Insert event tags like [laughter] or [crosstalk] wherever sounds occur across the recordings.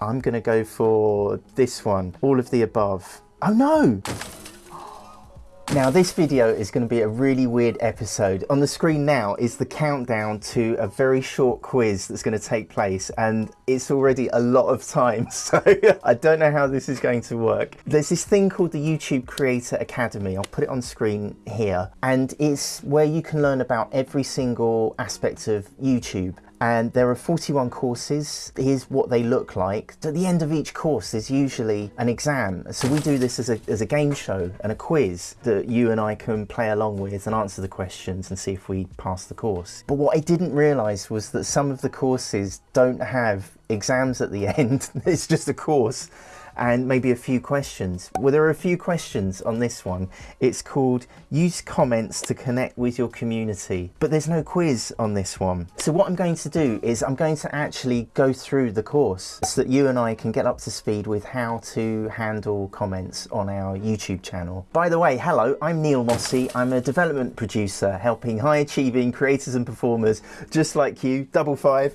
I'm gonna go for this one, all of the above. Oh no! Now this video is going to be a really weird episode. On the screen now is the countdown to a very short quiz that's going to take place and it's already a lot of time [laughs] so I don't know how this is going to work. There's this thing called the YouTube Creator Academy. I'll put it on screen here and it's where you can learn about every single aspect of YouTube and there are 41 courses. Here's what they look like. At the end of each course, there's usually an exam. So we do this as a, as a game show and a quiz that you and I can play along with and answer the questions and see if we pass the course. But what I didn't realize was that some of the courses don't have exams at the [laughs] end. it's just a course and maybe a few questions. Well, there are a few questions on this one. It's called use comments to connect with your community, but there's no quiz on this one. So what I'm going to do is I'm going to actually go through the course so that you and I can get up to speed with how to handle comments on our YouTube channel. By the way, hello, I'm Neil Mossey. I'm a development producer helping high achieving creators and performers just like you, double five.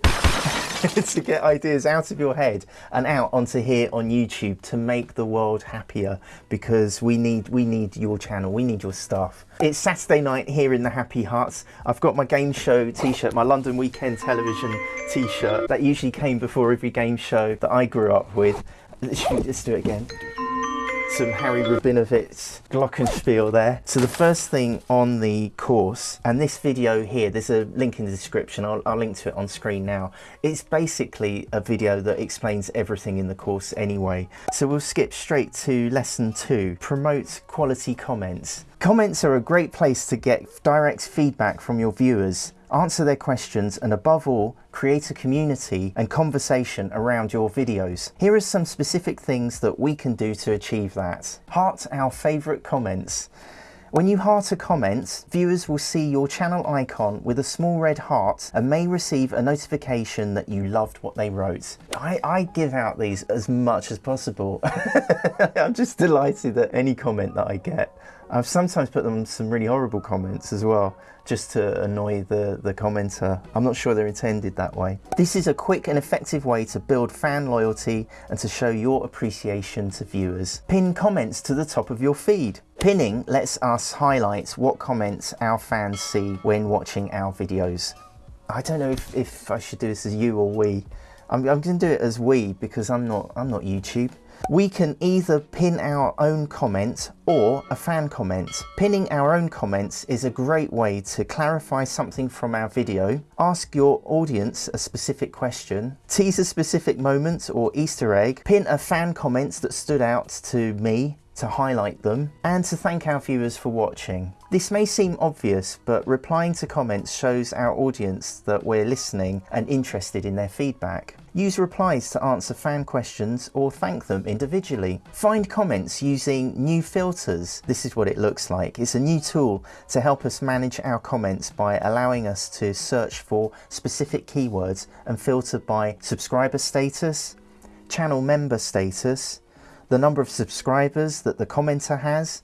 [laughs] to get ideas out of your head and out onto here on YouTube to make the world happier because we need we need your channel, we need your stuff. It's Saturday night here in the Happy Huts. I've got my game show t-shirt, my London Weekend Television t-shirt that usually came before every game show that I grew up with. Let's do it again some Harry Rabinowitz glockenspiel there. So the first thing on the course, and this video here, there's a link in the description, I'll, I'll, link to it on screen now. It's basically a video that explains everything in the course anyway. So we'll skip straight to lesson two, promote quality comments. Comments are a great place to get direct feedback from your viewers answer their questions and above all, create a community and conversation around your videos. Here are some specific things that we can do to achieve that. Heart our favourite comments. When you heart a comment, viewers will see your channel icon with a small red heart and may receive a notification that you loved what they wrote. I, I give out these as much as possible. [laughs] I'm just delighted at any comment that I get. I've sometimes put them some really horrible comments as well, just to annoy the, the commenter. I'm not sure they're intended that way. This is a quick and effective way to build fan loyalty and to show your appreciation to viewers. Pin comments to the top of your feed. Pinning lets us highlight what comments our fans see when watching our videos. I don't know if, if I should do this as you or we. I'm, I'm going to do it as we because I'm not, I'm not YouTube. We can either pin our own comment or a fan comment. Pinning our own comments is a great way to clarify something from our video, ask your audience a specific question, tease a specific moment or easter egg, pin a fan comment that stood out to me, to highlight them, and to thank our viewers for watching. This may seem obvious, but replying to comments shows our audience that we're listening and interested in their feedback. Use replies to answer fan questions or thank them individually. Find comments using new filters. This is what it looks like. It's a new tool to help us manage our comments by allowing us to search for specific keywords and filter by subscriber status, channel member status, the number of subscribers that the commenter has,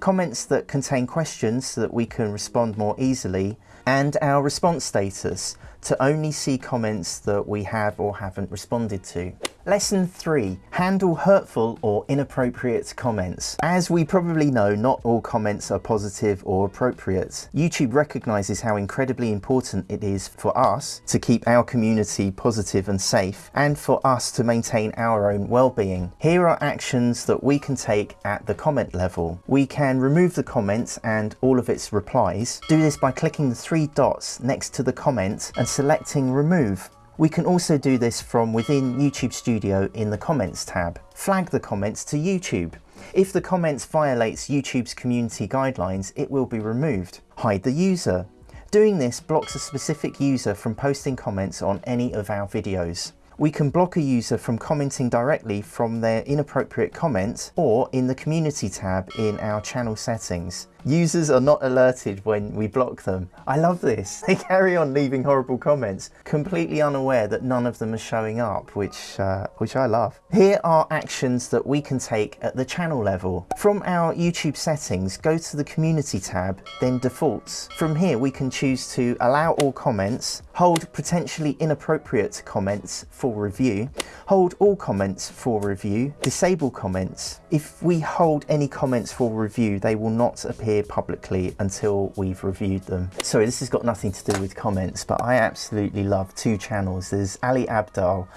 comments that contain questions so that we can respond more easily, and our response status to only see comments that we have or haven't responded to. Lesson 3. Handle hurtful or inappropriate comments. As we probably know, not all comments are positive or appropriate. YouTube recognises how incredibly important it is for us to keep our community positive and safe, and for us to maintain our own well-being. Here are actions that we can take at the comment level. We can remove the comments and all of its replies. Do this by clicking the three dots next to the comment and selecting remove. We can also do this from within YouTube Studio in the Comments tab. Flag the comments to YouTube. If the comments violates YouTube's community guidelines, it will be removed. Hide the user. Doing this blocks a specific user from posting comments on any of our videos. We can block a user from commenting directly from their inappropriate comments or in the community tab in our channel settings. Users are not alerted when we block them. I love this. [laughs] They carry on leaving horrible comments, completely unaware that none of them are showing up, which, uh, which I love. Here are actions that we can take at the channel level. From our YouTube settings, go to the community tab, then defaults. From here, we can choose to allow all comments, hold potentially inappropriate comments for review, hold all comments for review, disable comments. If we hold any comments for review, they will not appear publicly until we've reviewed them. Sorry, this has got nothing to do with comments, but I absolutely love two channels. There's Ali Abdaal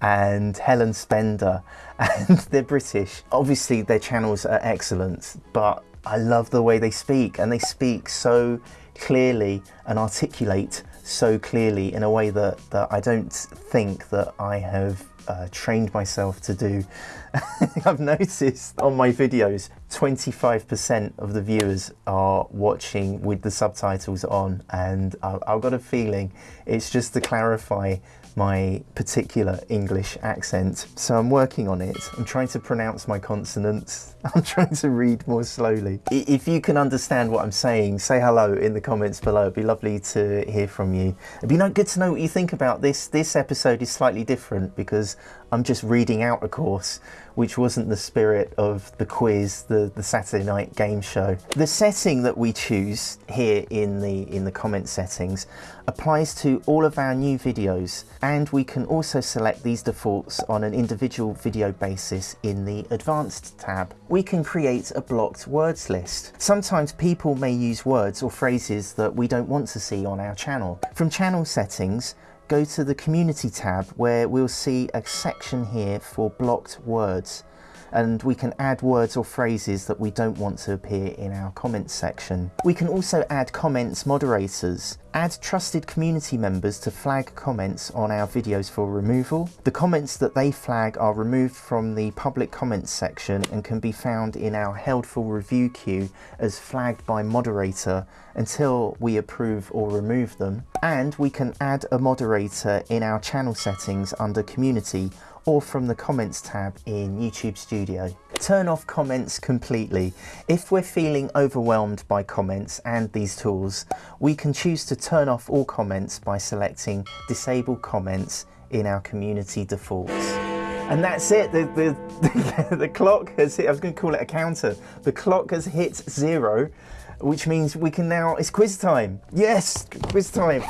and Helen Spender, [laughs] and they're British. Obviously, their channels are excellent, but I love the way they speak, and they speak so clearly and articulate so clearly in a way that, that I don't think that I have uh, trained myself to do. [laughs] I've noticed on my videos 25% of the viewers are watching with the subtitles on and I've got a feeling it's just to clarify my particular English accent. So I'm working on it. I'm trying to pronounce my consonants. [laughs] I'm trying to read more slowly. If you can understand what I'm saying, say hello in the comments below. It'd be lovely to hear from you. It'd be good to know what you think about this. This episode is slightly different because I'm just reading out a course, which wasn't the spirit of the quiz, the, the Saturday night game show. The setting that we choose here in the, in the comment settings applies to all of our new videos, and we can also select these defaults on an individual video basis in the advanced tab. We can create a blocked words list. Sometimes people may use words or phrases that we don't want to see on our channel. From channel settings, go to the community tab where we'll see a section here for blocked words and we can add words or phrases that we don't want to appear in our comments section. We can also add comments moderators, add trusted community members to flag comments on our videos for removal. The comments that they flag are removed from the public comments section and can be found in our held for review queue as flagged by moderator until we approve or remove them. And we can add a moderator in our channel settings under community or from the comments tab in YouTube Studio. Turn off comments completely. If we're feeling overwhelmed by comments and these tools, we can choose to turn off all comments by selecting disable comments in our community defaults. And that's it, the, the, [laughs] the clock has hit, I was going to call it a counter, the clock has hit zero, which means we can now, it's quiz time. Yes, quiz time.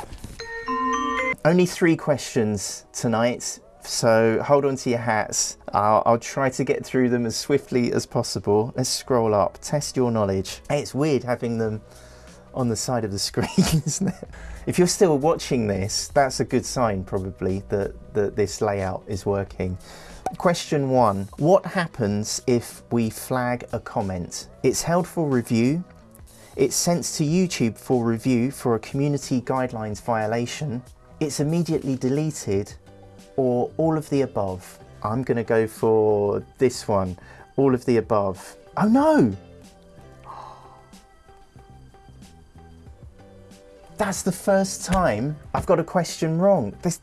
Only three questions tonight so hold on to your hats. I'll, I'll, try to get through them as swiftly as possible. Let's scroll up, test your knowledge. It's weird having them on the side of the [laughs] screen, isn't it? If you're still watching this, that's a good sign probably that, that this layout is working. Question one, what happens if we flag a comment? It's held for review. It's sent to YouTube for review for a community guidelines violation. It's immediately deleted or all of the above? I'm going to go for this one, all of the above. Oh no! That's the first time I've got a question wrong. This,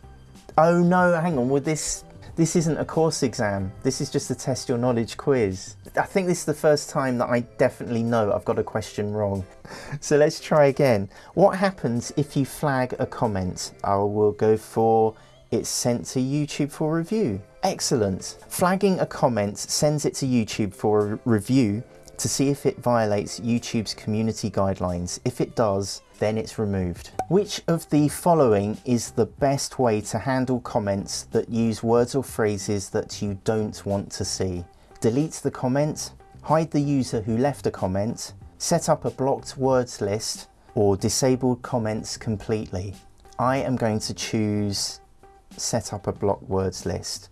oh no, hang on, with this, this isn't a course exam. This is just a test your knowledge quiz. I think this is the first time that I definitely know I've got a question wrong. [laughs] So let's try again. What happens if you flag a comment? I will go for it's sent to YouTube for review. Excellent. Flagging a comment sends it to YouTube for review to see if it violates YouTube's community guidelines. If it does, then it's removed. Which of the following is the best way to handle comments that use words or phrases that you don't want to see? Delete the comment, hide the user who left a comment, set up a blocked words list, or disable comments completely. I am going to choose set up a block words list.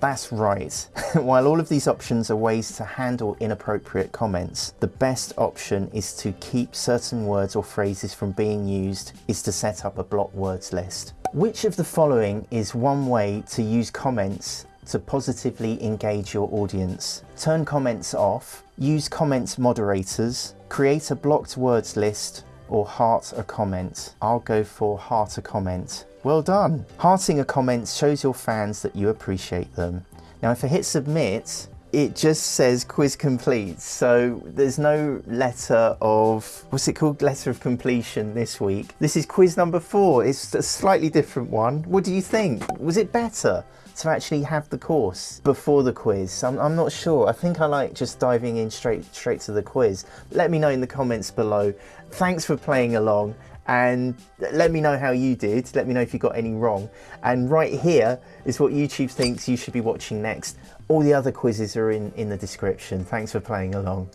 That's right. [laughs] While all of these options are ways to handle inappropriate comments, the best option is to keep certain words or phrases from being used is to set up a block words list. Which of the following is one way to use comments to positively engage your audience? Turn comments off, use comments moderators, create a blocked words list, or heart a comment. I'll go for heart a comment. Well done. Hearting a comment shows your fans that you appreciate them. Now if I hit submit, it just says quiz complete. So there's no letter of, what's it called? Letter of completion this week. This is quiz number four. It's a slightly different one. What do you think? Was it better? To actually have the course before the quiz. I'm, I'm, not sure. I think I like just diving in straight straight to the quiz. Let me know in the comments below. Thanks for playing along and let me know how you did. Let me know if you got any wrong. And right here is what YouTube thinks you should be watching next. All the other quizzes are in, in the description. Thanks for playing along.